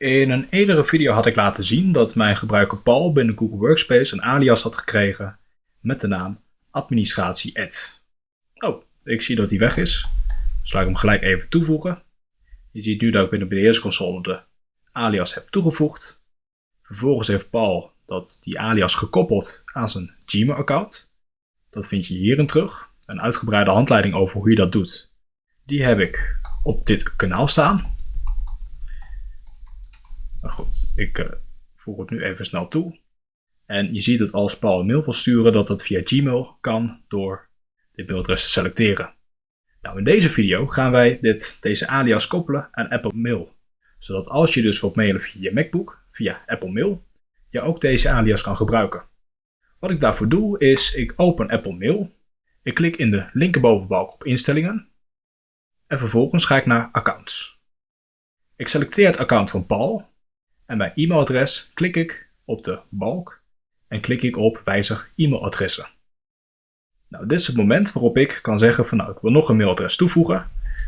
In een eerdere video had ik laten zien dat mijn gebruiker Paul binnen Google Workspace een alias had gekregen met de naam administratie Oh, ik zie dat die weg is. Dus laat ik hem gelijk even toevoegen. Je ziet nu dat ik binnen de beheersconsole de alias heb toegevoegd. Vervolgens heeft Paul dat die alias gekoppeld aan zijn Gmail account. Dat vind je hierin terug. Een uitgebreide handleiding over hoe je dat doet. Die heb ik op dit kanaal staan. Maar goed, ik uh, voeg het nu even snel toe. En je ziet dat als Paul een mail wil sturen, dat dat via Gmail kan door dit mailadres te selecteren. Nou, in deze video gaan wij dit, deze alias koppelen aan Apple Mail. Zodat als je dus wilt mailen via je MacBook, via Apple Mail, je ook deze alias kan gebruiken. Wat ik daarvoor doe is, ik open Apple Mail. Ik klik in de linkerbovenbalk op instellingen. En vervolgens ga ik naar accounts. Ik selecteer het account van Paul en bij e-mailadres klik ik op de balk en klik ik op wijzig e-mailadressen. Nou, dit is het moment waarop ik kan zeggen van nou, ik wil nog een mailadres toevoegen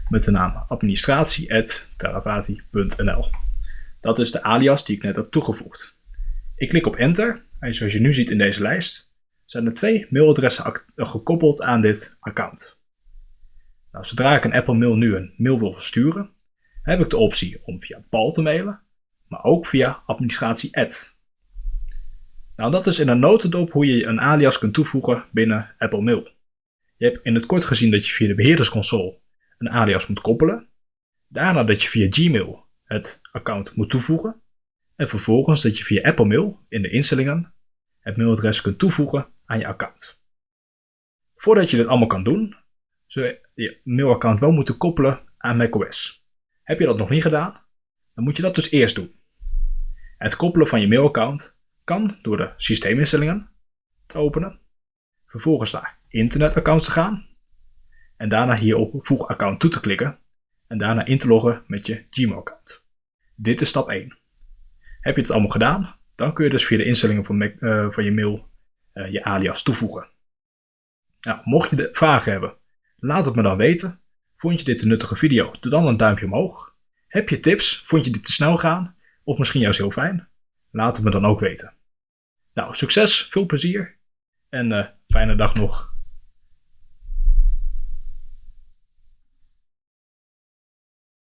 met de naam administratie.teravati.nl. Dat is de alias die ik net heb toegevoegd. Ik klik op enter en zoals je nu ziet in deze lijst zijn er twee mailadressen gekoppeld aan dit account. Nou, zodra ik een Apple Mail nu een mail wil versturen, heb ik de optie om via Paul te mailen maar ook via administratie add. Nou, dat is in een notendop hoe je een alias kunt toevoegen binnen Apple Mail. Je hebt in het kort gezien dat je via de beheerdersconsole een alias moet koppelen. Daarna dat je via Gmail het account moet toevoegen. En vervolgens dat je via Apple Mail in de instellingen het mailadres kunt toevoegen aan je account. Voordat je dit allemaal kan doen, zul je je mailaccount wel moeten koppelen aan macOS. Heb je dat nog niet gedaan, dan moet je dat dus eerst doen. Het koppelen van je mailaccount kan door de systeeminstellingen te openen, vervolgens naar internetaccounts te gaan en daarna hier op voeg account toe te klikken en daarna in te loggen met je Gmail account. Dit is stap 1. Heb je het allemaal gedaan, dan kun je dus via de instellingen van, uh, van je mail uh, je alias toevoegen. Nou, mocht je de vragen hebben, laat het me dan weten. Vond je dit een nuttige video? Doe dan een duimpje omhoog. Heb je tips? Vond je dit te snel gaan? Of misschien juist heel fijn? Laat het me dan ook weten. Nou, succes, veel plezier en uh, fijne dag nog.